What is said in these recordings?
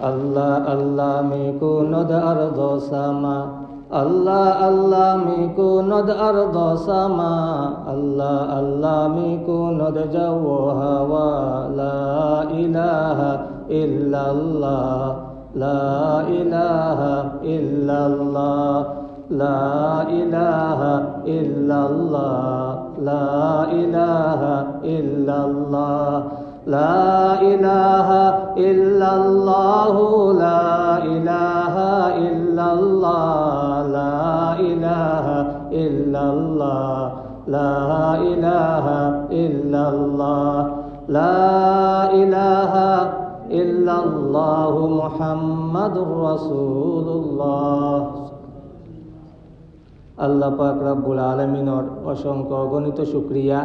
అల్లా అల్లా మీకు నొద అర్ధో సమా అల్లా అల్లా మీకు నొద అర్ధో సమా అల్లా అల్లా మీకు నొద జవో హవా లా ఇలాహ ఇల్లల్లా లా ఇలాహ ఇల్లల్లా లా ఇలాహ ఇల్లల్లా లా ఇలాహ ఇల్లల్లా لا إله إلا الله لا إله إلا الله لا إله إلا الله لا إله إلا الله لا إله إلا الله محمد رسول الله আল্লাহ পাক رب العالمين অসংখ্য অগণিত شكريا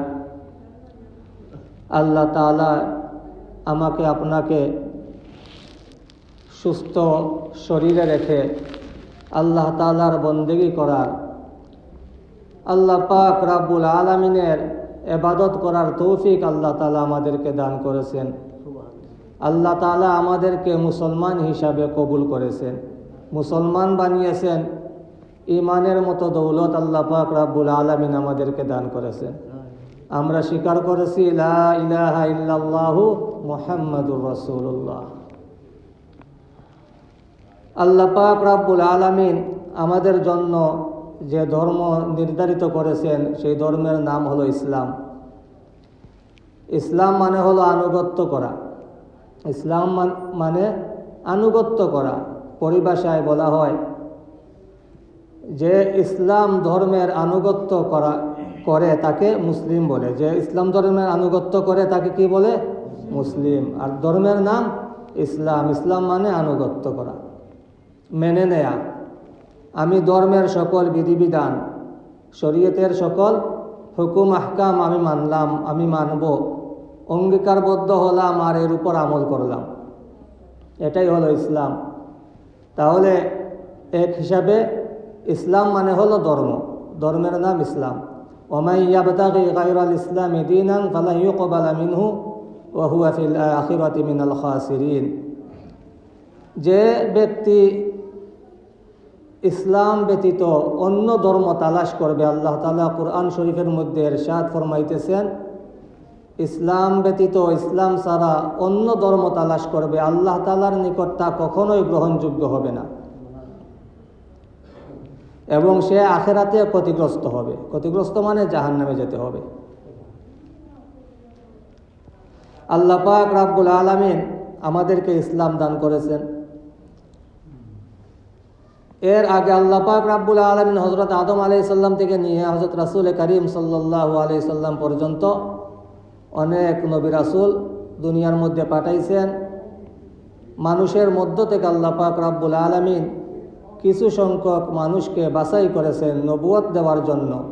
আল্লাহ তালা আমাকে আপনাকে সুস্থ শরীরে রেখে আল্লাহ তালার বন্দেগি করার, আল্লাহ পাক রাব্বুল আলমিনের এবাদত করার তৌফিক আল্লাহ তালা আমাদেরকে দান করেছেন। আল্লাহ তালা আমাদেরকে মুসলমান হিসাবে কবুল করেছেন। মুসলমান বানিয়েছেন ইমানের মতো দৌলত আল্লাহ পাক রাব্বুল আলমিন আমাদেরকে দান করেছেন। আমরা স্বীকার করেছি মুহাম্মাদুর রাসূলুল্লাহ। আল্লাহ পাক রাব্বুল আলামিন আমাদের জন্য যে ধর্ম নির্ধারিত করেছেন, সেই ধর্মের নাম হলো ইসলাম। ইসলাম মানে হলো আনুগত্য করা। ইসলাম মানে আনুগত্য করা। পরিভাষায় বলা হয় যে ইসলাম ধর্মের আনুগত্য করা করে তাকে মুসলিম বলে। যে ইসলাম ধর্মের আনুগত্য করে তাকে কি বলে? মুসলিম। আর ধর্মের নাম ইসলাম। ইসলাম মানে আনুগত্য করা। মেনে নেয়া। আমি ধর্মের সকল বিধিবিধান, শরীয়তের সকল হুকুম, আহকাম আমি মানলাম, আমি মানব। অঙ্গীকারবদ্ধ হলাম আর এর উপর আমল করলাম। এটাই হলো ইসলাম। তাহলে এক হিসাবে ইসলাম মানে হলো ধর্ম। ধর্মের নাম ইসলাম। ইয়াবতাগি গায়রাল ইসলামি দীনান ফালা ইউকবালা মিনহু ওয়া হুয়া ফিল আখিরাতি মিনাল খাসিরিন যে ব্যক্তি ইসলাম ব্যতীত অন্য ধর্ম তালাশ করবে, আল্লাহ তালা কোরআন শরীফের মধ্যে এরশাদ ফরমাইতেছেন, ইসলাম ব্যতীত ইসলাম ছাড়া অন্য ধর্ম তালাশ করবে, আল্লাহ তালার নিকট তা কখনোই গ্রহণযোগ্য হবে না। এবং সে আখেরাতে ক্ষতিগ্রস্ত হবে। ক্ষতিগ্রস্ত মানে জাহান নামে যেতে হবে। আল্লাহ পাক রাব্বুল আলমিন আমাদেরকে ইসলাম দান করেছেন। এর আগে আল্লাহ পাক রাব্বুল আলমিন হজরত আদম আলি সাল্লাম থেকে নিয়ে হজরত রাসুল করিম সাল্লাহ আলি সাল্লাম পর্যন্ত অনেক নবী রাসুল দুনিয়ার মধ্যে পাঠাইছেন। মানুষের মধ্য থেকে আল্লাহ পাক রাব্বুল আলমিন কিছু সংখ্যক মানুষকে বাছাই করেছেন নবুয়ত দেওয়ার জন্য।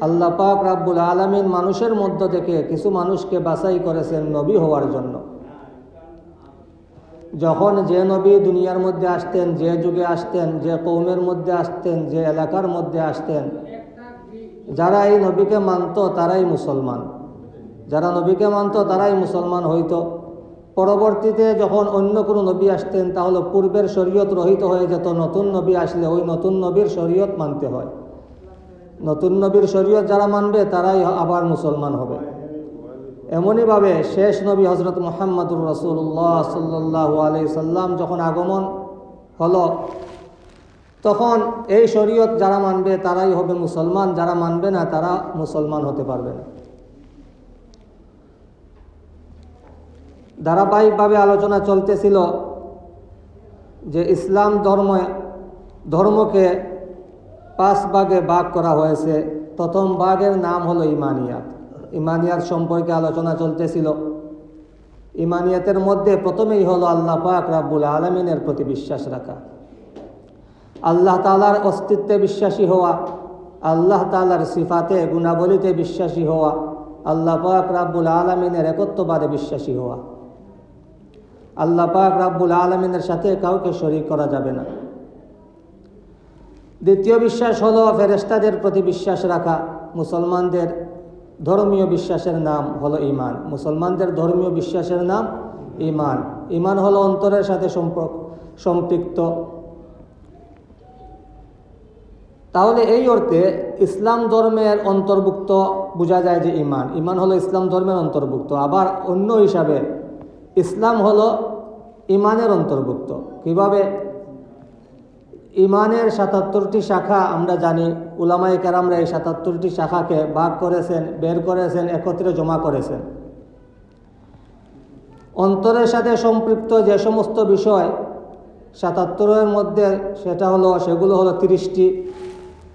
আল্লাহ পাক রাব্বুল আলমিন মানুষের মধ্য থেকে কিছু মানুষকে বাছাই করেছেন নবী হওয়ার জন্য। যখন যে নবী দুনিয়ার মধ্যে আসতেন, যে যুগে আসতেন, যে কৌমের মধ্যে আসতেন, যে এলাকার মধ্যে আসতেন, যারা এই নবীকে মানত তারাই মুসলমান। যারা নবীকে মানত তারাই মুসলমান হইতো। পরবর্তীতে যখন অন্য কোনো নবী আসতেন, তাহলে পূর্বের শরীয়ত রহিত হয়ে যেত, নতুন নবী আসলে ওই নতুন নবীর শরীয়ত মানতে হয়। নতুন নবীর শরীয়ত যারা মানবে, তারাই আবার মুসলমান হবে। এমনইভাবে শেষ নবী হজরত মোহাম্মদুর রসুল্লাহ সাল্লাহ আলি সাল্লাম যখন আগমন হলো, তখন এই শরীয়ত যারা মানবে, তারাই হবে মুসলমান। যারা মানবে না, তারা মুসলমান হতে পারবে না। ধারাবাহিকভাবে আলোচনা চলতেছিল যে ইসলাম ধর্ম, ধর্মকে পাঁচ ভাগে ভাগ করা হয়েছে। প্রথম ভাগের নাম হলো ইমানিয়াত। ইমানিয়াত সম্পর্কে আলোচনা চলতেছিল। ইমানিয়াতের মধ্যে প্রথমেই হলো আল্লাহ পাক রাব্বুল আলমিনের প্রতি বিশ্বাস রাখা। আল্লাহ তালার অস্তিত্বে বিশ্বাসী হওয়া, আল্লাহ তালার সিফাতে, গুণাবলিতে বিশ্বাসী হওয়া, আল্লাহ পাক রাব্বুল আলমিনের একত্ববাদে বিশ্বাসী হওয়া। আল্লাহ পাক রাব্বুল আলমিনের সাথে কাউকে শরিক করা যাবে না। দ্বিতীয় বিশ্বাস হলো ফেরেস্তাদের প্রতি বিশ্বাস রাখা। মুসলমানদের ধর্মীয় বিশ্বাসের নাম হলো ইমান মুসলমানদের ধর্মীয় বিশ্বাসের নাম ইমান ইমান হলো অন্তরের সাথে সম্পর্ক, সম্পৃক্ত। তাহলে এই অর্থে ইসলাম ধর্মের অন্তর্ভুক্ত বোঝা যায় যে ইমান ইমান হলো ইসলাম ধর্মের অন্তর্ভুক্ত। আবার অন্য হিসাবে ইসলাম হলো ইমানের অন্তর্ভুক্ত। কীভাবে? ইমানের সাতাত্তরটি শাখা আমরা জানি উলামাই কেরামরা এই সাতাত্তরটি শাখাকে ভাগ করেছেন, বের করেছেন, একত্রে জমা করেছেন। অন্তরের সাথে সম্পৃক্ত যে সমস্ত বিষয়, সাতাত্তরের মধ্যে সেটা হলো, সেগুলো হলো তিরিশটি।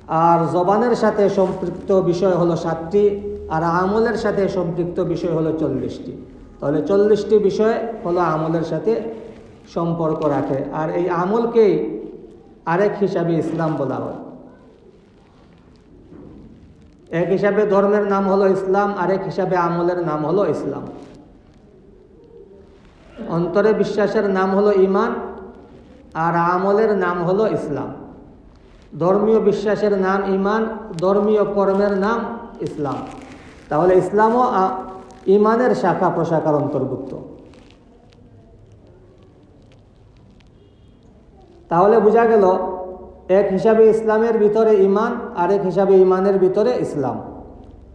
আর জবানের সাথে সম্পৃক্ত বিষয় হলো সাতটি, আর আমলের সাথে সম্পৃক্ত বিষয় হলো চল্লিশটি। তাহলে চল্লিশটি বিষয় হলো আমলের সাথে সম্পর্ক রাখে। আর এই আমলকেই আরেক হিসাবে ইসলাম বলা হয়। এক হিসাবে ধর্মের নাম হলো ইসলাম, আরেক হিসাবে আমলের নাম হলো ইসলাম। অন্তরে বিশ্বাসের নাম হলো ইমান আর আমলের নাম হলো ইসলাম। ধর্মীয় বিশ্বাসের নাম ইমান ধর্মীয় কর্মের নাম ইসলাম। তাহলে ইসলামও ইমানের শাখা প্রশাখার অন্তর্ভুক্ত। তাহলে বোঝা গেল, এক হিসাবে ইসলামের ভিতরে ইমান আর এক হিসাবে ইমানের ভিতরে ইসলাম।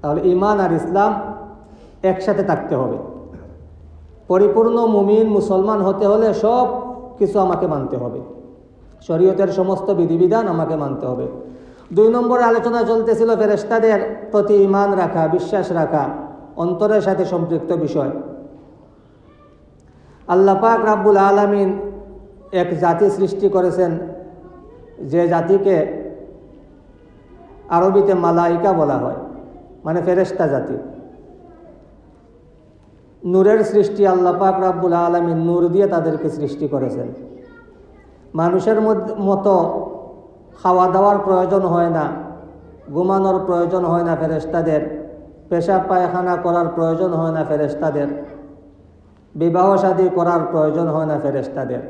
তাহলে ইমান আর ইসলাম একসাথে থাকতে হবে। পরিপূর্ণ মুমিন, মুসলমান হতে হলে সব কিছু আমাকে মানতে হবে। শরীয়তের সমস্ত বিধিবিধান আমাকে মানতে হবে। দুই নম্বরে আলোচনা চলতেছিল ফেরেস্তাদের প্রতি ইমান রাখা, বিশ্বাস রাখা। অন্তরের সাথে সম্পৃক্ত বিষয়। আল্লাপাক রাব্বুল আলমিন এক জাতি সৃষ্টি করেছেন, যে জাতিকে আরবিতে মালাইকা বলা হয় মানে ফেরেস্তা জাতি। নূরের সৃষ্টি আল্লাপাক রাব্বুল আলমিন নূর দিয়ে তাদেরকে সৃষ্টি করেছেন। মানুষের মতো খাওয়া দাওয়ার প্রয়োজন হয় না, ঘুমানোর প্রয়োজন হয় না ফেরেস্তাদের পেশাব পায়খানা করার প্রয়োজন হয় না ফেরেস্তাদের বিবাহ শাদী করার প্রয়োজন হয় না ফেরেস্তাদের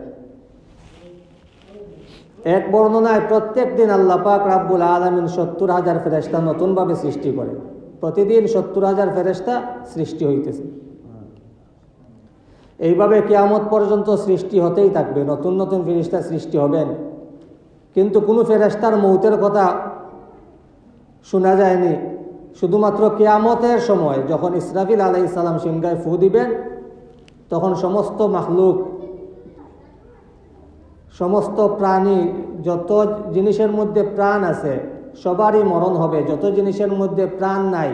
এক বর্ণনায় প্রত্যেক দিন আল্লাহ পাক রাব্বুল আলমিন সত্তর হাজার ফেরেস্তা নতুনভাবে সৃষ্টি করে প্রতিদিন সত্তর হাজার ফেরেস্তা সৃষ্টি হইতেছে। এইভাবে কেয়ামত পর্যন্ত সৃষ্টি হতেই থাকবে, নতুন নতুন ফেরিস্তা সৃষ্টি হবেন। কিন্তু কোনো ফেরেস্তার মৌতের কথা শোনা যায়নি। শুধুমাত্র কেয়ামতের সময় যখন ইসরাফিল আলাই ইসলাম সিংহায় ফু দিবেন, তখন সমস্ত মাখলুক, সমস্ত প্রাণী, যত জিনিসের মধ্যে প্রাণ আছে, সবারই মরণ হবে। যত জিনিসের মধ্যে প্রাণ নাই,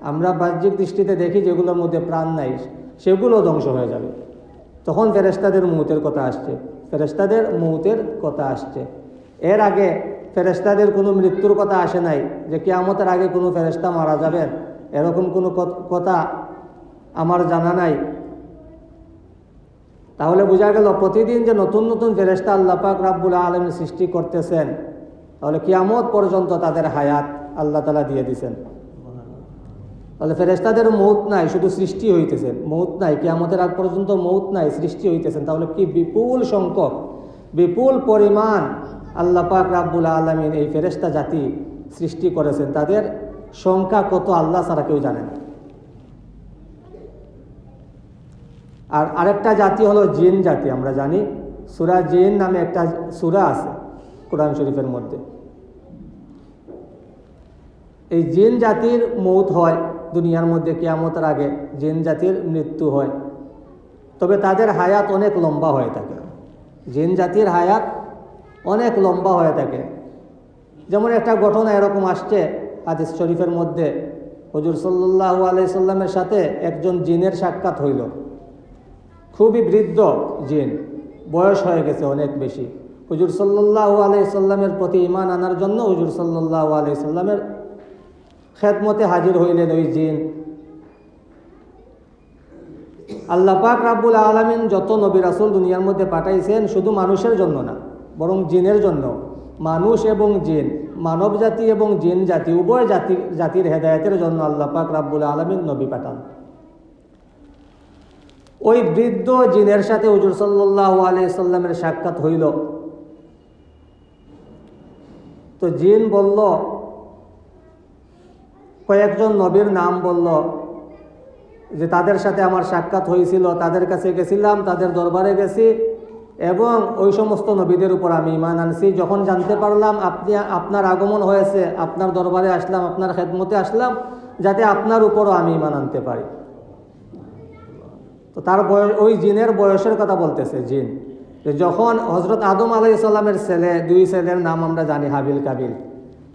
আমরা বাহ্যিক দৃষ্টিতে দেখি যেগুলোর মধ্যে প্রাণ নাই, সেগুলো ধ্বংস হয়ে যাবে। তখন ফেরেস্তাদের মুহূর্তের কথা আসছে। ফেরেস্তাদের মুহূর্তের কথা আসছে। এর আগে ফেরেস্তাদের কোনো মৃত্যুর কথা আসে নাই যে কেয়ামতের আগে কোনো ফেরেস্তা মারা যাবেন। এরকম কোনো কথা আমার জানা নাই। তাহলে বোঝা গেল প্রতিদিন যে নতুন নতুন ফেরেস্তা আল্লাহ পাক রাব্বুল আলম সৃষ্টি করতেছেন, তাহলে কিয়ামত পর্যন্ত তাদের হায়াত আল্লাহ তালা দিয়ে দিছেন। তাহলে ফেরেস্তাদের মৌত নাই, শুধু সৃষ্টি হইতেছেন, মৌত নাই, কিয়ামতের আগ পর্যন্ত মৌত নাই, সৃষ্টি হইতেছেন। তাহলে কি বিপুল সংখ্যক, বিপুল পরিমাণ আল্লাহ পাক রাব্বুল আলমিন এই ফেরেস্তা জাতি সৃষ্টি করেছেন। তাদের সংখ্যা কত আল্লাহ ছাড়া কেউ জানে না। আর আরেকটা জাতি হলো জিন জাতি, আমরা জানি। সুরা জিন নামে একটা সুরা আছে কোরআন শরীফের মধ্যে। এই জিন জাতির মৌত হয় দুনিয়ার মধ্যে, কেয়ামতের আগে জিন জাতির মৃত্যু হয়। তবে তাদের হায়াত অনেক লম্বা হয়ে থাকে। জিন জাতির হায়াত অনেক লম্বা হয়ে থাকে। যেমন একটা ঘটনা এরকম আসছে হাদিস শরীফের মধ্যে। হজুর সাল্লাহ আলাই সাল্লামের সাথে একজন জিনের সাক্ষাৎ হইল। খুবই বৃদ্ধ জিন। বয়স হয়ে গেছে অনেক বেশি। হুজুর সাল্লাহ আলাই সাল্লামের প্রতি ইমান আনার জন্য হুজুর সাল্লাহ আলাই সাল্লামের খেদমতে হাজির হইলেন ওই জিন। আল্লাহ পাক রাব্বুল আলমিন যত নবী রাসুল দুনিয়ার মধ্যে পাঠাইছেন শুধু মানুষের জন্য না বরং জিনের জন্য। মানুষ এবং জিন মানব জাতি এবং জিন জাতি, উভয় জাতি, জাতির হেদায়তের জন্য আল্লাহ পাক রাব্বুল আলমিন নবী পাঠান। ওই বৃদ্ধ জিনের সাথে হুজুর সাল্লাহ সাল্লামের সাক্ষাৎ হইল। তো জিন বলল, কয়েকজন নবীর নাম বলল, যে তাদের সাথে আমার সাক্ষাৎ হয়েছিল, তাদের কাছে গেছিলাম, তাদের দরবারে গেছি এবং ওই সমস্ত নবীদের উপর আমি ইমান আনছি। যখন জানতে পারলাম আপনি, আপনার আগমন হয়েছে, আপনার দরবারে আসলাম, আপনার খেদমতে আসলাম, যাতে আপনার উপরও আমি ইমান আনতে পারি। তো তার বয়স, ওই জিনের বয়সের কথা বলতেছে জিন। যখন হজরত আদম আলাই সাল্লামের ছেলে, দুই ছেলের নাম আমরা জানি হাবিল কাবিল।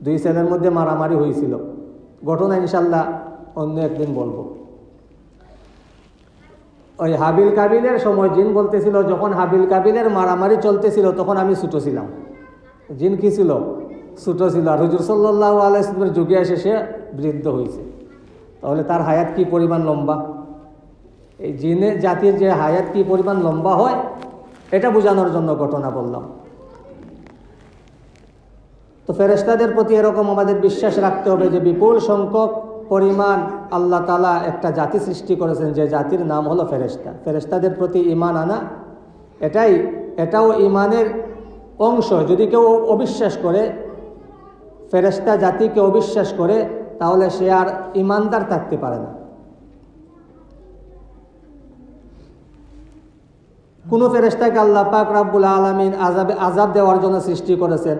দুই ছেলের মধ্যে মারামারি হয়েছিল। ঘটনা ইনশাল্লাহ অন্য একদিন বলব। ওই হাবিল কাবিলের সময় জিন বলতেছিল, যখন হাবিল কাবিলের মারামারি চলতেছিল, তখন আমি ছোটো ছিলাম। জিন কি ছিল? ছোটো ছিল। আর হুজুর সাল্লাহ আলাইসলামের যুগে এসে সে বৃদ্ধ হয়েছে। তাহলে তার হায়াত কি পরিমাণ লম্বা? এই জিনের জাতির যে হায়াত কি পরিমাণ লম্বা হয়, এটা বোঝানোর জন্য ঘটনা বললাম। তো ফেরেস্তাদের প্রতি এরকম আমাদের বিশ্বাস রাখতে হবে যে বিপুল সংখ্যক পরিমাণ আল্লাহ তালা একটা জাতি সৃষ্টি করেছেন, যে জাতির নাম হলো ফেরেস্তা ফেরেস্তাদের প্রতি ইমান আনা, এটাই, এটাও ইমানের অংশ। যদি কেউ অবিশ্বাস করে ফেরেস্তা জাতিকে অবিশ্বাস করে, তাহলে সে আর ইমানদার থাকতে পারে না। কোনো ফেরেস্তাকে আল্লাহ পাক রাব্বুল আলমিন আজাবে আজাব দেওয়ার জন্য সৃষ্টি করেছেন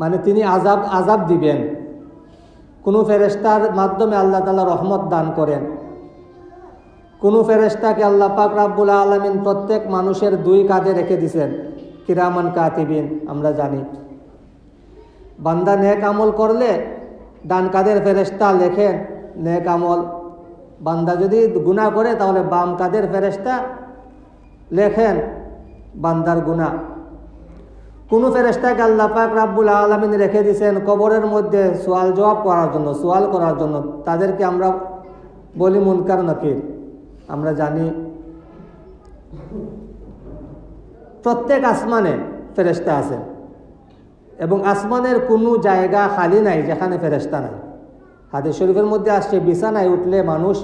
মানে তিনি আজাব আজাব দিবেন। কোনো ফেরেস্তার মাধ্যমে আল্লাহ তালা রহমত দান করেন। কোনো ফেরেস্তাকে আল্লাহ পাক রাব্বুল আলমিন প্রত্যেক মানুষের দুই কাঁধে রেখে দিছেন। কিরামান কাতিবিন, আমরা জানি। বান্দা নেক আমল করলে ডান কাদের ফেরেস্তা লেখেন, নেক আমল। বান্দা যদি গুণা করে তাহলে বাম কাদের ফেরেস্তা লেখেন, বান্দার গুণা কোনো ফেরেস্তাকে আল্লাহ পাক রাব্বুল আলমিন রেখে দিয়েছেন কবরের মধ্যে সোয়াল জবাব করার জন্য, সোয়াল করার জন্য। তাদেরকে আমরা বলি মুনকার নকির। আমরা জানি প্রত্যেক আসমানে ফেরেস্তা আছে এবং আসমানের কোনো জায়গা খালি নাই যেখানে ফেরেস্তা নাই। হাদিস শরীফের মধ্যে আসছে, বিছানায় উঠলে মানুষ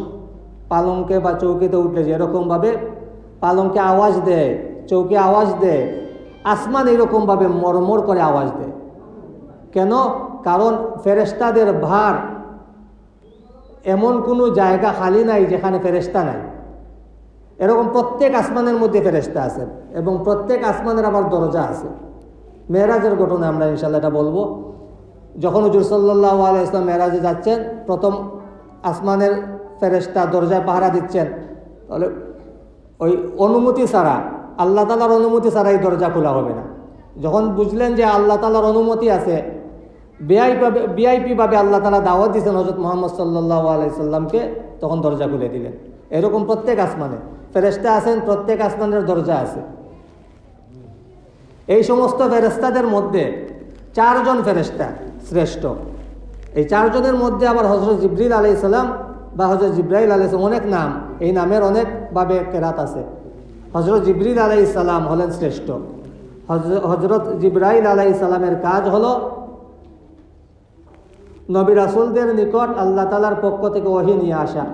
পালঙ্কে বা চৌকিতে উঠলে যেরকমভাবে পালঙ্কে আওয়াজ দেয়, চৌকি আওয়াজ দেয় আসমান এরকমভাবে মরমর করে আওয়াজ দেয়। কেন? কারণ ফেরেস্তাদের ভার এমন কোনো জায়গা খালি নাই যেখানে ফেরেস্তা নাই। এরকম প্রত্যেক আসমানের মধ্যে ফেরেস্তা আছে এবং প্রত্যেক আসমানের আবার দরজা আছে। মেয়েরাজের ঘটনা আমরা ইনশাল্লাহ এটা বলব। যখন হুজুর সাল্লাহ আলাইসলাম মেয়েরাজে যাচ্ছেন, প্রথম আসমানের ফেরেস্তা দরজায় পাহারা দিচ্ছেন, তাহলে ওই অনুমতি ছাড়া আল্লাহ তালার অনুমতি ছাড়া এই দরজা খোলা হবে না। যখন বুঝলেন যে আল্লাহ তালার অনুমতি আছে বিআইপি বিআইপিভাবে আল্লাহ তালা দাওয়াত দিয়েছেন হজরত মোহাম্মদ সাল্লাহ আলাইসাল্লামকে তখন দরজা খুলে দিলেন। এরকম প্রত্যেক আসমানে ফেরেস্তা আছেন, প্রত্যেক আসমানের দরজা আছে। এই সমস্ত ফেরেস্তাদের মধ্যে চারজন ফেরেস্তা শ্রেষ্ঠ। এই চারজনের মধ্যে আবার হজরত জিব্রিল আলাই সাল্লাম বা হজরত জিব্রাইল আলাই অনেক নাম। এই নামের অনেকভাবে কেরাত আছে। হজরত জিব্রিল আলাই সালাম হলেন শ্রেষ্ঠ। হজরত জিব্রাইল আলাই সালামের কাজ হল নবী রাসুলদের নিকট আল্লাহ তালার পক্ষ থেকে ওহি নিয়ে আসা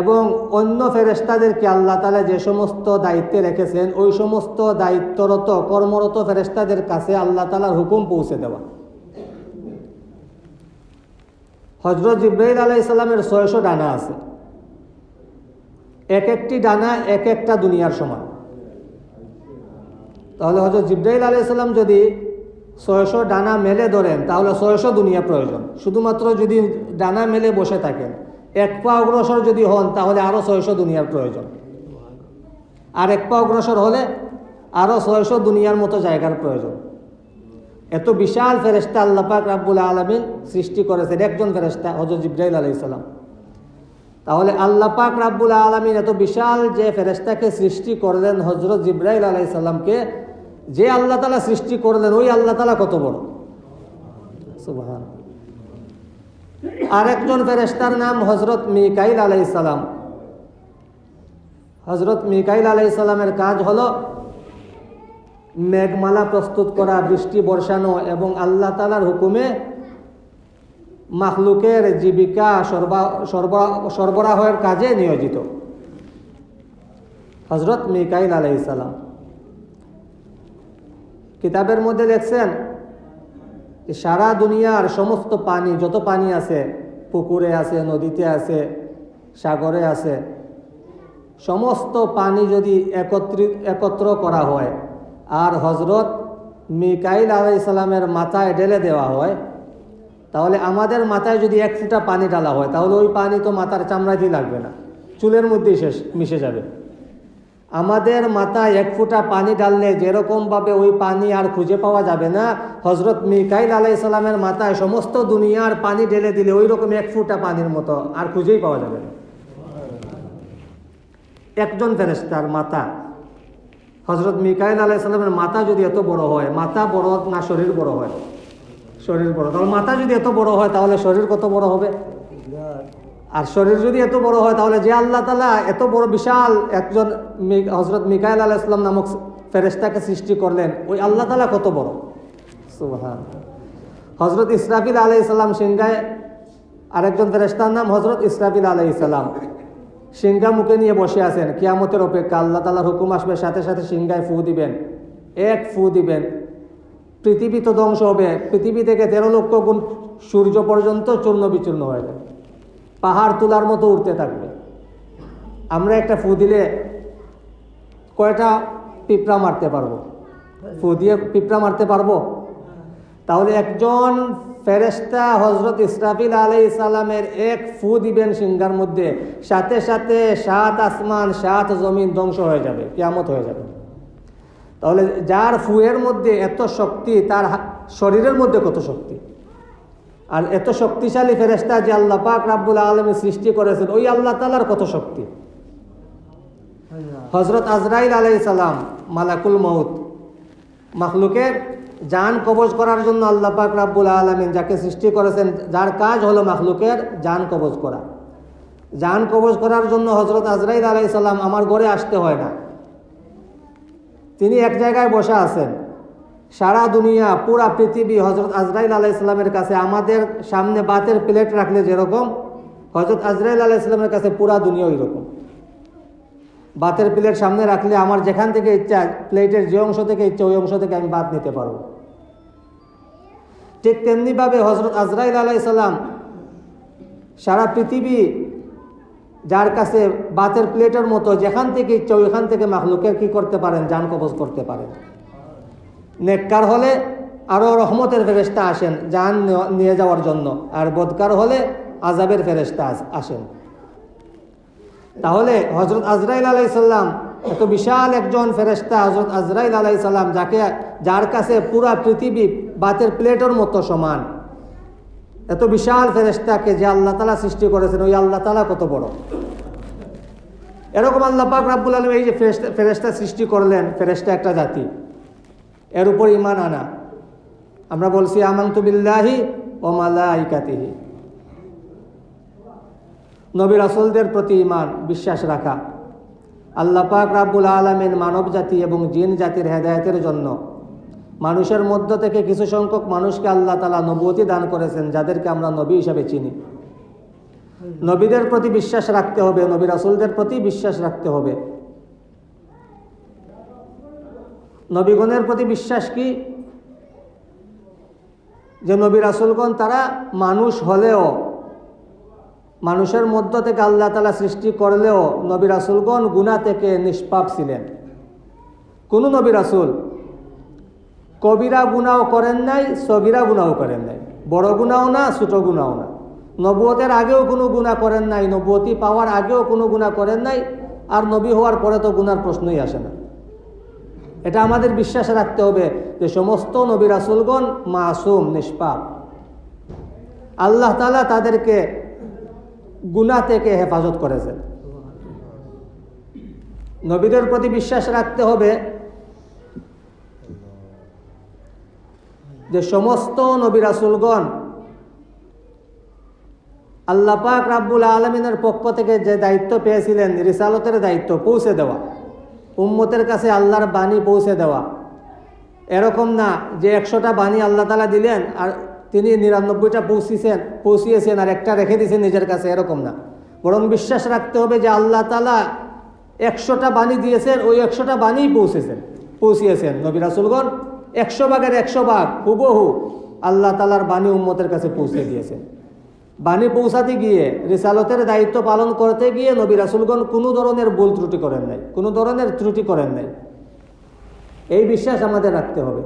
এবং অন্য ফেরেস্তাদেরকে আল্লাহ তালা যে সমস্ত দায়িত্বে রেখেছেন, ওই সমস্ত দায়িত্বরত, কর্মরত ফেরেস্তাদের কাছে আল্লাহ তালার হুকুম পৌঁছে দেওয়া। হজরত জিব্রাইল আলাইসাল্লামের ছয়শো ডানা আছে। এক একটি ডানা এক একটা দুনিয়ার সমান। তাহলে হজরত জিব্রাইল আলাইসাল্লাম যদি ছয়শো ডানা মেলে ধরেন, তাহলে ছয়শো দুনিয়া প্রয়োজন। শুধুমাত্র যদি ডানা মেলে বসে থাকেন, এক পা অগ্রসর যদি হন, তাহলে আরও ছয়শো দুনিয়ার প্রয়োজন। আর এক পা অগ্রসর হলে আরও ছয়শো দুনিয়ার মতো জায়গার প্রয়োজন। এত বিশাল ফেরেস্তা আল্লাপাক রাব্বুল আলমিন সৃষ্টি করেছেন, একজন ফেরেস্তা হজরত জিব্রাইল আলাইসাল্লাম তাহলে আল্লাহ পাক রাব্বুল আলমিন এত বিশাল যে ফেরেস্তাকে সৃষ্টি করলেন হজরত জিব্রাইল আলাইসাল্লামকে যে আল্লাহ তালা সৃষ্টি করলেন, ওই আল্লাহ তালা কত বড়? আরেকজন ফেরেস্তার নাম হজরত মিকাইল আলাইসালাম হজরত মিকাইল আলাইসালামের কাজ হলো মেঘমালা প্রস্তুত করা, বৃষ্টি বর্ষানো এবং আল্লাহ তালার হুকুমে মাখলুকের জীবিকা সরবরাহের কাজে নিয়োজিত। হজরত মিকাইল আলাইসালাম কিতাবের মধ্যে দেখছেন সারা দুনিয়ার সমস্ত পানি, যত পানি আছে, পুকুরে আছে, নদীতে আছে, সাগরে আছে, সমস্ত পানি যদি একত্রিত একত্র করা হয়, আর হজরত মিকাইল আলাই ইসলামের মাথায় ঢেলে দেওয়া হয় তাহলে আমাদের মাথায় যদি এক ফুটা পানি ডালা হয়, তাহলে ওই পানি তো মাথার চামড়াতেই লাগবে না। চুলের মধ্যেই শেষ, মিশে যাবে। আমাদের মাথায় এক ফুটা পানি ডাললে যেরকমভাবে ওই পানি আর খুঁজে পাওয়া যাবে না হজরত মিকাইল আলাই ইসলামের মাথায় সমস্ত দুনিয়ার পানি ঢেলে দিলে ওই রকম এক ফুটা পানির মতো আর খুঁজেই পাওয়া যাবে না। একজন ফেরেস্তার মাথা হজরত মিকাইল আলাই ইসলামের মাথা যদি এত বড় হয়, মাথা বড় না শরীর বড় হয়? শরীর বড়। তাহলে মাথা যদি এত বড় হয়, তাহলে শরীর কত বড় হবে? আর শরীর যদি এত বড় হয়, তাহলে যে আল্লাহ তালা এত বড় বিশাল একজন হজরত মিকাইল আলাহ ইসলাম নামক ফেরেস্তাকে সৃষ্টি করলেন, ওই আল্লাহ তালা কত বড়? হজরত ইসরাফিল আলাই ইসলাম সিংহায় আরেকজন ফেরেস্তার নাম হজরত ইসরাফিল আলাই ইসলাম সিংহা মুখে নিয়ে বসে আছেন। কিয়ামতের অপেক্ষা আল্লাহ তালার হুকুম আসবে, সাথে সাথে সিংহায় ফু দিবেন, এক ফু দিবেন। পৃথিবী তো ধ্বংস হবে। পৃথিবী থেকে তেরো লক্ষ গুণ সূর্য পর্যন্ত চূর্ণ বিচূর্ণ হয়ে যাবে। পাহাড় তোলার মতো উঠতে থাকবে। আমরা একটা ফু দিলে কয়টা পিঁপড়া মারতে পারব? ফু দিয়ে পিঁপড়া মারতে পারব? তাহলে একজন ফেরেস্তা হজরত ইসরাফিল আলাই সালামের এক ফু দিবেন সিংহার মধ্যে। সাথে সাথে সাত আসমান, সাত জমিন ধ্বংস হয়ে যাবে, কিয়ামত হয়ে যাবে। তাহলে যার ফুয়ের মধ্যে এত শক্তি, তার শরীরের মধ্যে কত শক্তি? আর এত শক্তিশালী ফেরেস্তা যে আল্লাহ পাক রাব্বুল আলমী সৃষ্টি করেছেন, ওই আল্লাহ তালার কত শক্তি? হজরত আজরাইল আলাই সালাম, মালাকুল মৌত মাখলুকের জান কবজ করার জন্য আল্লাহ পাক রাব্বুল আলমিন যাকে সৃষ্টি করেছেন, যার কাজ হলো মাখলুকের জান কবজ করা। জান কবজ করার জন্য হজরত আজরাইল আলাই সালাম, আমার ঘরে আসতে হয় না। তিনি এক জায়গায় বসে আছেন। সারা দুনিয়া, পুরা পৃথিবী হজরত আজরাইল আলাহ ইসলামের কাছে আমাদের সামনে বাতের প্লেট রাখলে যেরকম হজরত আজরাইল আলাহ ইসলামের কাছে পুরা দুনিয়া ওই রকম বাতের প্লেট সামনে রাখলে আমার যেখান থেকে ইচ্ছা, প্লেটের যে অংশ থেকে ইচ্ছা, ওই অংশ থেকে আমি বাদ নিতে পারব। ঠিক তেমনিভাবে হজরত আজরাইল আলাহ ইসলাম সারা পৃথিবী যার কাছে বাতের প্লেটের মতো যেখান থেকে ইচ্ছা ওইখান থেকে মাখলুকের কি করতে পারেন? যান কবজ করতে পারেন। নেককার হলে আরও রহমতের ফেরেস্তা আসেন, যান নিয়ে যাওয়ার জন্য। আর বদকার হলে আজাবের ফেরেস্তা আসেন। তাহলে হজরত আজরাইল আলাইসাল্লাম এত বিশাল একজন ফেরেস্তা হজরত আজরাইল আলাইসাল্লাম যাকে যার কাছে পুরা পৃথিবী বাতের প্লেটের মতো সমান। এত বিশাল ফেরেস্তাকে যে আল্লাহ তালা সৃষ্টি করেছেন, ওই আল্লাহ তালা কত বড়? এরকম আল্লাহ পাক রাব্বুল আলম এই যে ফেরেস্তা সৃষ্টি করলেন ফেরেস্তা একটা জাতি। এর উপর ইমান আনা। আমরা বলছি, আমান্তু বিল্লাহি ও মালাইকাতিহি। নবী রাসুলদের প্রতি ইমান বিশ্বাস রাখা। আল্লাহ পাক রাব্বুল আলমিন মানব জাতি এবং জিন জাতির হেদায়তের জন্য মানুষের মধ্য থেকে কিছু সংখ্যক মানুষকে আল্লাহ তালা নবুয়তি দান করেছেন, যাদেরকে আমরা নবী হিসাবে চিনি। নবীদের প্রতি বিশ্বাস রাখতে হবে, নবী রাসুলদের প্রতি বিশ্বাস রাখতে হবে। নবীগণের প্রতি বিশ্বাস কি? যে নবী রাসুলগণ তারা মানুষ হলেও, মানুষের মধ্য থেকে আল্লাহ তালা সৃষ্টি করলেও নবী রাসুলগণ গুণা থেকে নিষ্পাপ ছিলেন। কোনো নবী রাসুল কবিরা গুণাও করেন নাই সগিরা গুণাও করেন নাই। বড় গুণাও না, ছোট গুণাও না। নবুয়তের আগেও কোনো গুণা করেন নাই, নবুয়তি পাওয়ার আগেও কোনো গুণা করেন নাই, আর নবী হওয়ার পরে তো গুনার প্রশ্নই আসে না। এটা আমাদের বিশ্বাস রাখতে হবে যে সমস্ত নবী রাসুলগণ মাসুম, নিষ্পাপ। আল্লাহ তালা তাদেরকে গুণা থেকে হেফাজত করেছেন। নবীদের প্রতি বিশ্বাস রাখতে হবে যে সমস্ত নবী রাসুলগণ আল্লাহ পাক রাব্বুল আলমিনের পক্ষ থেকে যে দায়িত্ব পেয়েছিলেন, রিসালতের দায়িত্ব পৌঁছে দেওয়া, উম্মতের কাছে আল্লাহর বাণী পৌঁছে দেওয়া, এরকম না যে একশোটা বাণী আল্লাহ তালা দিলেন আর তিনি নিরানব্বইটা পৌঁছিয়েছেন পৌঁছিয়েছেন আর একটা রেখে দিয়েছেন নিজের কাছে, এরকম না। বরং বিশ্বাস রাখতে হবে যে আল্লাহ তালা একশোটা বাণী দিয়েছেন, ওই একশোটা বাণী পৌঁছেছেন, পৌঁছিয়েছেন নবী রাসুলগণ। একশো ভাগের একশো ভাগ, হুবহু আল্লাহ তালার বাণী উম্মতের কাছে পৌঁছে দিয়েছে। বাণী পৌঁছাতে গিয়ে রিসালতের দায়িত্ব পালন করতে গিয়ে নবী রাসুলগণ কোনো ধরনের ভুল ত্রুটি করেন নাই, কোনো ধরনের ত্রুটি করেন নাই। এই বিশ্বাস আমাদের রাখতে হবে।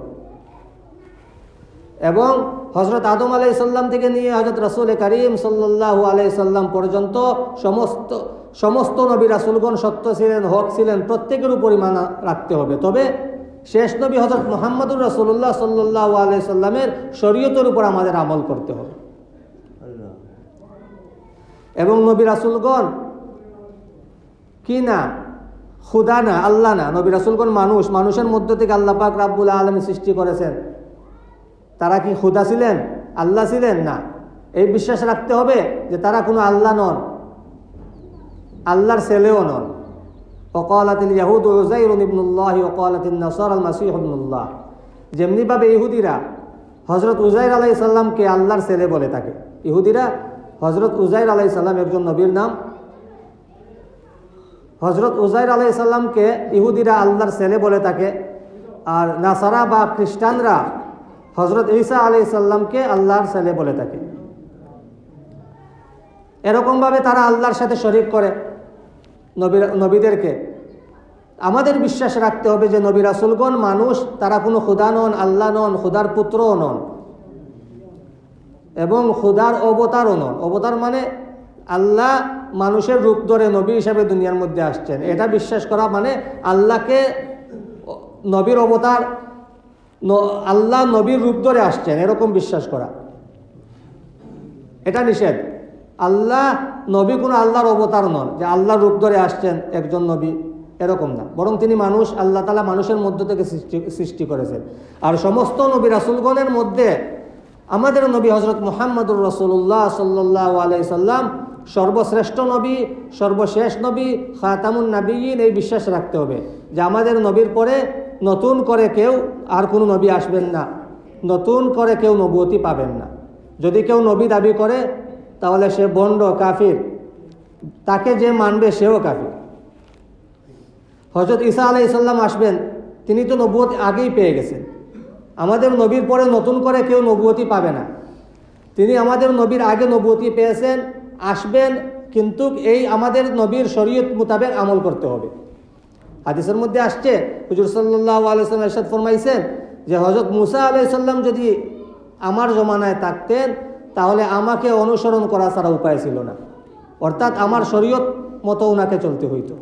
এবং হজরত আদম আলাই সাল্লাম থেকে নিয়ে হজরত রসুল করিম সাল্লাহ আলাই সাল্লাম পর্যন্ত সমস্ত সমস্ত নবী রাসুলগণ সত্য ছিলেন, হক ছিলেন, প্রত্যেকের উপরই মানা রাখতে হবে। তবে শেষ নবী হজরত মোহাম্মদুর রসুল্লাহ সাল্লাহ আলাই সাল্লামের শরীয়তের উপর আমাদের আমল করতে হবে। এবং নবী রাসুলগণ কি না খুদা না আল্লাহ না নবী রাসুলগণ মানুষ, মানুষের মধ্য থেকে আল্লাহ পাক রাব্বুল আলম সৃষ্টি করেছেন। তারা কি খুদা ছিলেন, আল্লাহ ছিলেন? না। এই বিশ্বাস রাখতে হবে যে তারা কোনো আল্লাহ নন, আল্লাহর ছেলেও নন। ওকালাতিল ইয়াহুদ ওজাইর ইবনুল্লাহ ওকালাতিল নসর আল মাসিহ ইবনুল্লাহ যেমনিভাবে ইহুদিরা হজরত উজাইর আলাই সাল্লামকে আল্লাহর ছেলে বলে থাকে। ইহুদিরা হজরত উজাইর আলাই সাল্লাম একজন নবীর নাম। হজরত উজাইর আলাই সাল্লামকে ইহুদিরা আল্লাহর ছেলে বলে থাকে। আর নাসারা বা খ্রিস্টানরা হজরত ঈসা আলাই সাল্লামকে আল্লাহর ছেলে বলে থাকে। এরকমভাবে তারা আল্লাহর সাথে শরিক করে নবী নবীদেরকে। আমাদের বিশ্বাস রাখতে হবে যে নবী রাসুলগণ মানুষ, তারা কোনো খুদা নন, আল্লাহ নন, খুদার পুত্রও নন। এবং খুদার অবতারও নন। অবতার মানে আল্লাহ মানুষের রূপ ধরে নবী হিসাবে দুনিয়ার মধ্যে আসছেন। এটা বিশ্বাস করা মানে আল্লাহকে নবীর অবতার আল্লাহ নবীর রূপ ধরে আসছেন, এরকম বিশ্বাস করা। এটা নিষেধ। আল্লাহ, নবী কোনো আল্লাহর অবতার নন যে আল্লাহর রূপ ধরে আসছেন একজন নবী। এরকম না। বরং তিনি মানুষ, আল্লাহ তালা মানুষের মধ্য থেকে সৃষ্টি সৃষ্টি করেছেন। আর সমস্ত নবী রাসুলগণের মধ্যে আমাদের নবী হজরত মোহাম্মদুর রসুল্লাহ সাল্লাহ আলাইসাল্লাম সর্বশ্রেষ্ঠ নবী, সর্বশেষ নবী, খাতামুন নবীন এই বিশ্বাস রাখতে হবে যে আমাদের নবীর পরে নতুন করে কেউ আর কোনো নবী আসবেন না। নতুন করে কেউ নবুয়তি পাবেন না। যদি কেউ নবী দাবি করে, তাহলে সে বন্ড কাফির। তাকে যে মানবে সেও কাফির। হজরত ঈসা আলাইসাল্লাম আসবেন, তিনি তো নবুয়তি আগেই পেয়ে গেছেন। আমাদের নবীর পরে নতুন করে কেউ নবুয়তি পাবে না। তিনি আমাদের নবীর আগে নবুয়তি পেয়েছেন, আসবেন, কিন্তু এই আমাদের নবীর শরীয়ত মোতাবেক আমল করতে হবে। হাদিসের মধ্যে আসছে, হুজুর সাল্লাহ আলাইসাল্লাম এরশাদ ফরমাইছেন যে হজরত মুসা আলাইসাল্লাম যদি আমার জমানায় থাকতেন, তাহলে আমাকে অনুসরণ করা ছাড়া উপায় ছিল না। অর্থাৎ আমার শরীয়ত মতো ওনাকে চলতে হইতো।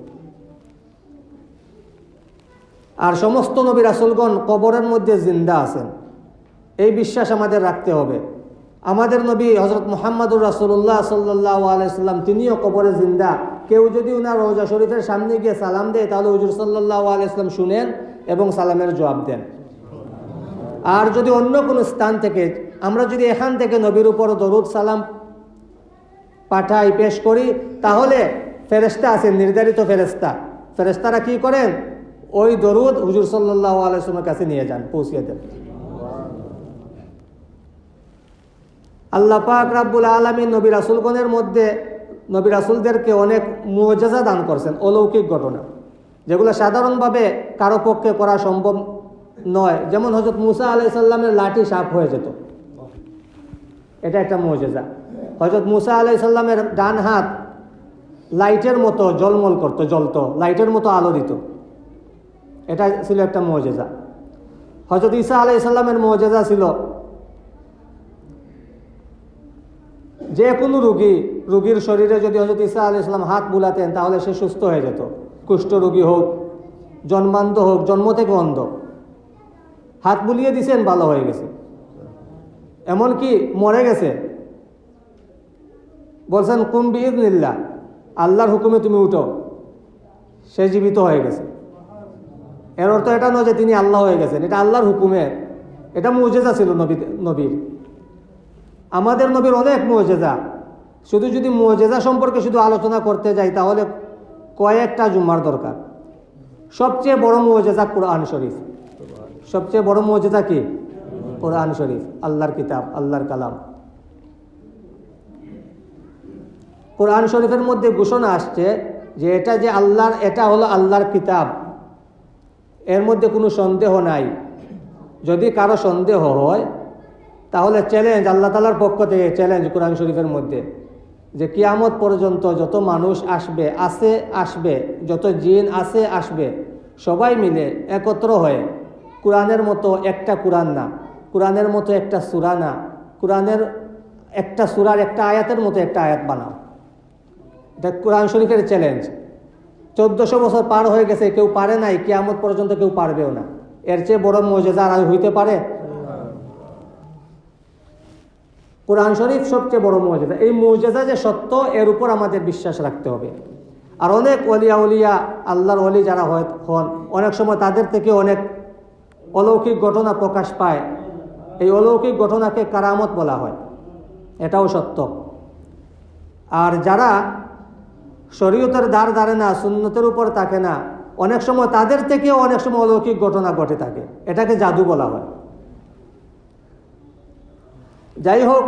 আর সমস্ত নবী রাসুলগণ কবরের মধ্যে জিন্দা আছেন। এই বিশ্বাস আমাদের রাখতে হবে। আমাদের নবী হজরত মোহাম্মদুর রাসুল্লাহ সাল্লাহ আলাইসাল্লাম তিনিও কবরে জিন্দা। কেউ যদি ওনার রোজা শরীফের সামনে গিয়ে সালাম দেয়, তাহলে হুজুর সাল্লাহ আলাইসলাম শুনেন এবং সালামের জবাব দেন। আর যদি অন্য কোনো স্থান থেকে, আমরা যদি এখান থেকে নবীর উপর দরুদ সালাম পাঠাই, পেশ করি, তাহলে ফেরেস্তা আছেন, নির্ধারিত ফেরেস্তা ফেরেস্তারা কি করেন? ওই দরুদ হুজুর সাল্লাহ আলাইসলামের কাছে নিয়ে যান, পৌঁছিয়ে দেন। আল্লাহ পাক রাব্বুল আলমী নবী রাসুলগণের মধ্যে, নবী রাসুলদেরকে অনেক মজাজা দান করছেন, অলৌকিক ঘটনা। যেগুলো সাধারণভাবে কারও পক্ষে করা সম্ভব নয়। যেমন হজরত মুসা আলাই সাল্লামের লাঠি সাপ হয়ে যেত। এটা একটা মজেজা। হজরত মুসা আলাই সাল্লামের ডান হাত লাইটের মতো জলমল করতো, জ্বলতো, লাইটের মতো আলো দিত। এটা ছিল একটা মজেজা। হজরত ঈসা আলাই সাল্লামের মজেজা ছিল যে কোনো রুগী, রুগীর শরীরে যদি হজরত ঈসা আলি ইসলাম হাত বুলাতেন, তাহলে সে সুস্থ হয়ে যেত। কুষ্ঠ রোগী হোক, জন্মান্ধ হোক, জন্ম থেকে অন্ধ। হাত বুলিয়ে দিছেন, ভালো হয়ে গেছে। এমনকি মরে গেছে। বলছেন কুম্বি নিল্লা আল্লাহর হুকুমে তুমি উঠো। সে জীবিত হয়ে গেছে। এর অর্থ এটা নয় যে তিনি আল্লাহ হয়ে গেছেন, এটা আল্লাহর হুকুমের এটা মৌজেজা ছিল নবী নবীর। আমাদের নবীর অনেক মজেজা। শুধু যদি মজেজা সম্পর্কে শুধু আলোচনা করতে যাই, তাহলে কয়েকটা জুম্মার দরকার। সবচেয়ে বড় মজেজা কোরআন শরীফ। সবচেয়ে বড় মজেজা কি? কোরআন শরীফ। আল্লাহর কিতাব, আল্লাহর কালাম। কোরআন শরীফের মধ্যে ঘোষণা আসছে যে এটা যে আল্লাহর, এটা হলো আল্লাহর কিতাব। এর মধ্যে কোনো সন্দেহ নাই। যদি কারও সন্দেহ হয়, তাহলে চ্যালেঞ্জ আল্লাহ তালার পক্ষ থেকে চ্যালেঞ্জ কোরআন শরীফের মধ্যে যে কিয়ামত পর্যন্ত যত মানুষ আসবে আসে আসবে, যত জিন আসে আসবে, সবাই মিলে একত্র হয়ে কোরআনের মতো একটা কোরআন না, কোরআনের মতো একটা সুরা না, কোরআনের একটা সুরার একটা আয়াতের মতো একটা আয়াত বানাও। এটা কোরআন শরীফের চ্যালেঞ্জ চোদ্দশো বছর পার হয়ে গেছে, কেউ পারে নাই, কিয়ামত পর্যন্ত কেউ পারবেও না। এর চেয়ে বড় মজেজা আর হইতে পারে? কোরআন শরীফ সবচেয়ে বড় মৌজেদা এই মৌজেদা যে সত্য, এর উপর আমাদের বিশ্বাস রাখতে হবে। আর অনেক অলিয়া উলিয়া, আল্লাহর অলি যারা হয় হন, অনেক সময় তাদের থেকে অনেক অলৌকিক ঘটনা প্রকাশ পায়। এই অলৌকিক ঘটনাকে কারামত বলা হয়। এটাও সত্য। আর যারা শরীয়তের দ্বার দাঁড়ে না, সুন্নতের উপর থাকে না। অনেক সময় তাদের থেকেও অনেক সময় অলৌকিক ঘটনা ঘটে থাকে। এটাকে জাদু বলা হয়। যাই হোক,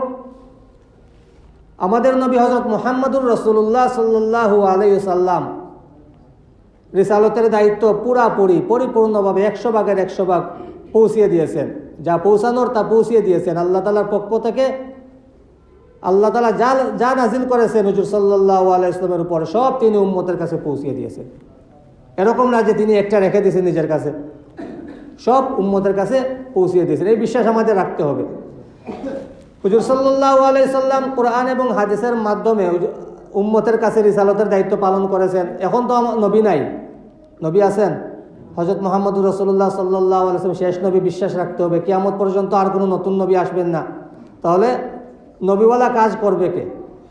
আমাদের নবী হজরত মোহাম্মদুর রসুল্লাহ সাল্লু আলাইসাল্লাম রিসালতের দায়িত্ব পুরাপুরি, পরিপূর্ণভাবে একশো ভাগের একশো ভাগ পৌঁছিয়ে দিয়েছেন। যা পৌঁছানোর তা পৌঁছিয়ে দিয়েছেন। আল্লাহ তালার পক্ষ থেকে আল্লাহ তালা যা যা নাজিল করেছেন হুজুর সাল্লাহ আলাইসলামের উপর, সব তিনি উম্মতের কাছে পৌঁছিয়ে দিয়েছেন এরকম না যে তিনি একটা রেখে দিয়েছেন নিজের কাছে। সব উম্মতের কাছে পৌঁছিয়ে দিয়েছেন। এই বিশ্বাস আমাদের রাখতে হবে। হুজুর সাল্লাহ আলাইসাল্লাম কোরআন এবং হাদিসের মাধ্যমে উম্মতের কাছে রিসালতের দায়িত্ব পালন করেছেন। এখন তো নবী নাই। নবী আছেন। হজরত মোহাম্মদুর রসুল্লাহ সাল্লাহ আলাইসলাম শেষ নবী। বিশ্বাস রাখতে হবে। কিয়ামত পর্যন্ত আর কোনো নতুন নবী আসবেন না। তাহলে নবীওয়ালা কাজ করবে কে?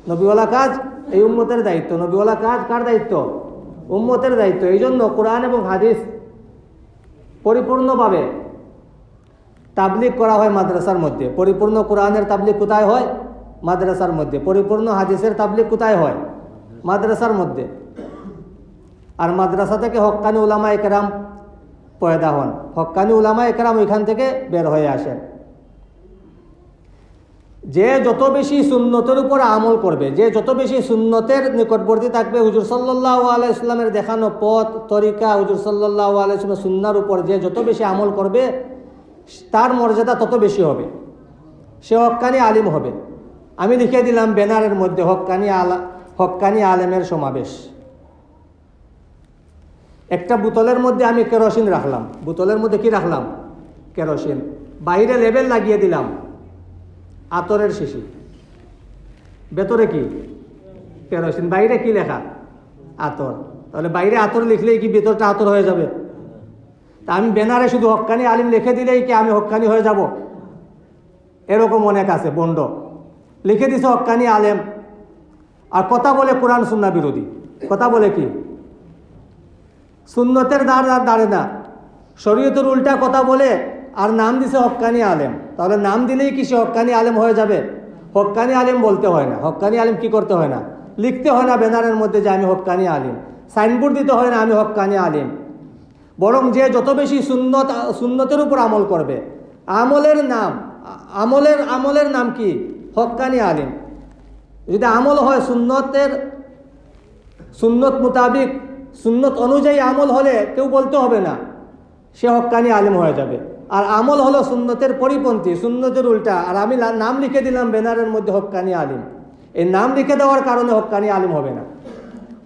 নবীওয়ালা কাজ এই উম্মতের দায়িত্ব। নবীওয়ালা কাজ কার দায়িত্ব? উম্মতের দায়িত্ব। এই জন্য কোরআন এবং হাদিস পরিপূর্ণভাবে তাবলিক করা হয় মাদ্রাসার মধ্যে। পরিপূর্ণ কোরআনের তাবলিক কোথায় হয়? মাদ্রাসার মধ্যে। পরিপূর্ণ হাদিসের তাবলিক কোথায় হয়? মাদ্রাসার মধ্যে। আর মাদ্রাসা থেকে হক্কানি উলামা একরাম পয়দা হন। হক্কানি উলামা একরাম ওইখান থেকে বের হয়ে আসেন। যে যত বেশি সুন্নতের উপর আমল করবে, যে যত বেশি সুন্নতের নিকটবর্তী থাকবে, হুজুর সাল্লাহ আলাইসলামের দেখানো পথ, তরিকা হুজুর সাল্লাহ আলাইসলামের সুন্নার উপর যে যত বেশি আমল করবে, তার মর্যাদা তত বেশি হবে। সে হক্কানি আলিম হবে। আমি লিখে দিলাম ব্যানারের মধ্যে হক্কানি আলা, হক্কানি আলেমের সমাবেশ। একটা বোতলের মধ্যে আমি কেরোসিন রাখলাম। বোতলের মধ্যে কি রাখলাম? কেরোসিন। বাইরে লেবেল লাগিয়ে দিলাম। আতরের শিশি। ভেতরে কি? কেরোসিন। বাইরে কি লেখা? আতর। তাহলে বাইরে আতর লিখলেই কি ভেতরটা আতর হয়ে যাবে? তা আমি ব্যানারে শুধু হক্কানি আলিম লিখে দিলেই কি আমি হক্কানি হয়ে যাব? এরকম অনেক আছে, বন্ড। লিখে দিছে হক্কানি আলেম। আর কথা বলে কোরআন সুন্না বিরোধী। কথা বলে কি? সুন্নতের দাঁড় দাঁড়ে না। শরীয়তের উল্টা কথা বলে আর নাম দিছে হক্কানি আলেম। তাহলে নাম দিলেই কি সে হক্কানি আলেম হয়ে যাবে? হক্কানি আলেম বলতে হয় না। হক্কানি আলেম কি করতে হয় না? লিখতে হয় না ব্যানারের মধ্যে যে আমি হক্কানি আলিম। সাইনবোর্ড দিতে হয় না আমি হক্কানি আলিম। বরং যে যত বেশি সুন্নত, সুন্নতের উপর আমল করবে, আমলের নাম, আমলের আমলের নাম কি? হক্কানি আলিম। যদি আমল হয় সুন্নতের, সুন্নত মোতাবিক, সুন্নত অনুযায়ী আমল হলে কেউ বলতে হবে না, সে হক্কানি আলিম হয়ে যাবে। আর আমল হলো সুন্নতের পরিপন্থী সুন্নতের উল্টা। আর আমি নাম লিখে দিলাম ব্যানারের মধ্যে হক্কানি আলিম। এই নাম লিখে দেওয়ার কারণে হক্কানি আলিম হবে না।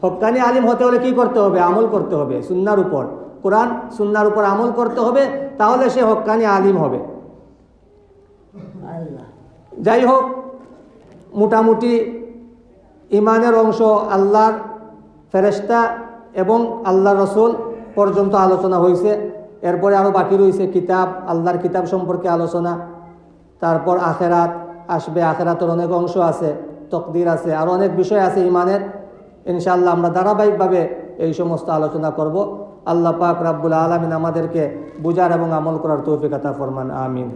হক্কানি আলিম হতে হলে কি করতে হবে? আমল করতে হবে সুন্নার উপর। কোরআন সুন্নার উপর আমল করতে হবে তাহলে সে হক্কানি আলিম হবে। যাই হোক মোটামুটি ইমানের অংশ আল্লাহর ফেরেস্তা এবং আল্লাহ রসুল পর্যন্ত আলোচনা হয়েছে এরপরে আরও বাকি রয়েছে কিতাব, আল্লাহর কিতাব সম্পর্কে আলোচনা। তারপর আখেরাত আসবে, আখেরাতের অনেক অংশ আছে, তকদির আছে আরও অনেক বিষয় আছে ইমানের ইনশাল্লাহ আমরা ধারাবাহিকভাবে এই সমস্ত আলোচনা করব। আল্লাহ পাক রাব্বুল আলমিন আমাদেরকে বুজার এবং আমল করার তৌফিকতা ফরমান, আমিন।